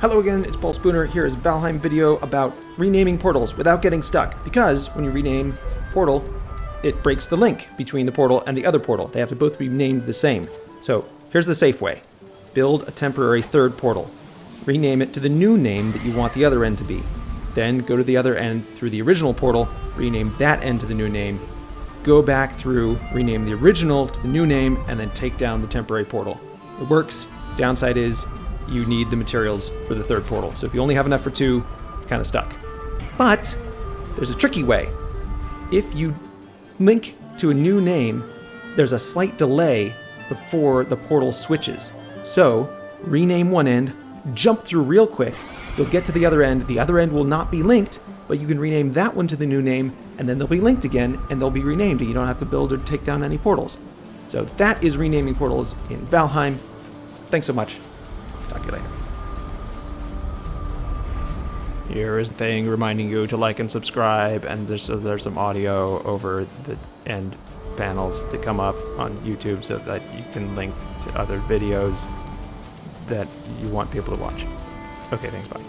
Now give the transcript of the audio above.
Hello again, it's Paul Spooner. Here is Valheim video about renaming portals without getting stuck. Because when you rename portal, it breaks the link between the portal and the other portal. They have to both be named the same. So here's the safe way. Build a temporary third portal. Rename it to the new name that you want the other end to be. Then go to the other end through the original portal, rename that end to the new name, go back through, rename the original to the new name, and then take down the temporary portal. It works. Downside is you need the materials for the third portal. So if you only have enough for two, you're kind of stuck. But there's a tricky way. If you link to a new name, there's a slight delay before the portal switches. So rename one end, jump through real quick, you'll get to the other end, the other end will not be linked, but you can rename that one to the new name, and then they'll be linked again, and they'll be renamed, and you don't have to build or take down any portals. So that is renaming portals in Valheim. Thanks so much. Here is the thing reminding you to like and subscribe, and there's, there's some audio over the end panels that come up on YouTube so that you can link to other videos that you want people to watch. Okay, thanks, bye.